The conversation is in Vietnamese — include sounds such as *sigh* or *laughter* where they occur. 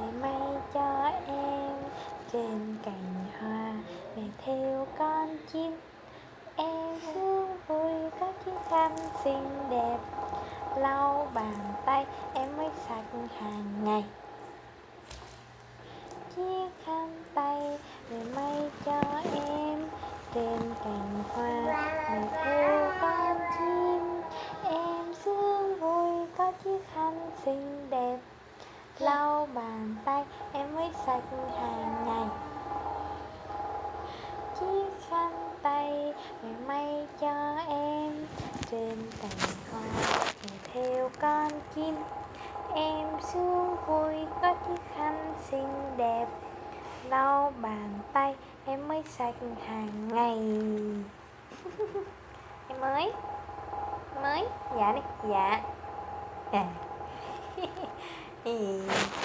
mẹ may cho em. Trên cành hoa mẹ theo con chim. Em sướng vui các chiếc khăn xinh đẹp. Lau bàn tay, em mới sạch hàng ngày. Chiếc khăn tay mẹ may cho em. Trên cành hoa mẹ theo con chim. Em sướng vui có chiếc khăn xinh đẹp lau bàn tay, em mới sạch hàng ngày. Chiếc khăn tay mẹ may cho em, trên cành hoa mẹ theo con chim. Em sướng vui có chiếc khăn xinh đẹp. Lau bàn tay, em mới sạch hàng ngày. *laughs* Em mới mới dạ đi dạ. À. 诶